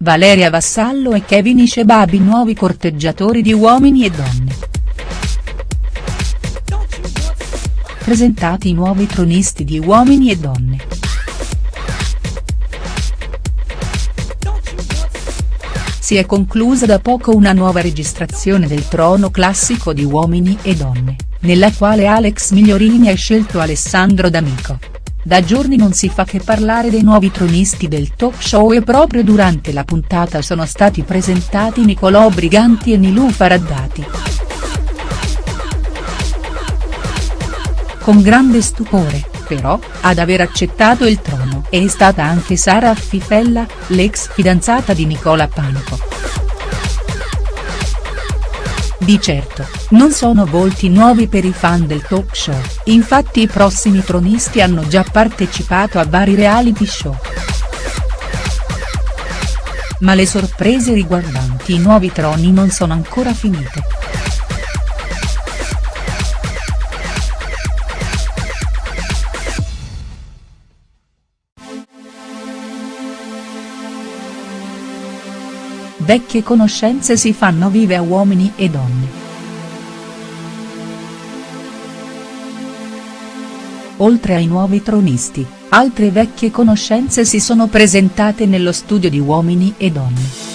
Valeria Vassallo e Kevin Ishebabi nuovi corteggiatori di Uomini e Donne. Presentati i nuovi tronisti di Uomini e Donne. Si è conclusa da poco una nuova registrazione del trono classico di Uomini e Donne, nella quale Alex Migliorini ha scelto Alessandro D'Amico. Da giorni non si fa che parlare dei nuovi tronisti del talk show e proprio durante la puntata sono stati presentati Nicolò Briganti e Nilou Faraddati. Con grande stupore, però, ad aver accettato il trono è stata anche Sara Affifella, l'ex fidanzata di Nicola Panico. Di certo, non sono volti nuovi per i fan del talk show, infatti i prossimi tronisti hanno già partecipato a vari reality show. Ma le sorprese riguardanti i nuovi troni non sono ancora finite. Vecchie conoscenze si fanno vive a uomini e donne. Oltre ai nuovi tronisti, altre vecchie conoscenze si sono presentate nello studio di Uomini e Donne.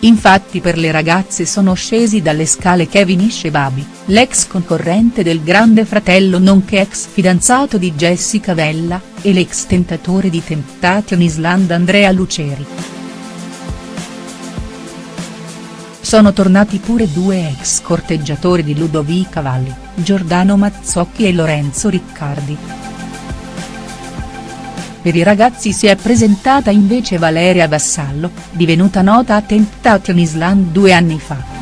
Infatti per le ragazze sono scesi dalle scale Kevin Ishebabi, l'ex concorrente del Grande Fratello nonché ex fidanzato di Jessica Vella, e l'ex tentatore di Temptation Island Andrea Luceri. Sono tornati pure due ex corteggiatori di Ludovica Valli, Giordano Mazzocchi e Lorenzo Riccardi. Per i ragazzi si è presentata invece Valeria Vassallo, divenuta nota a Temptation Island due anni fa.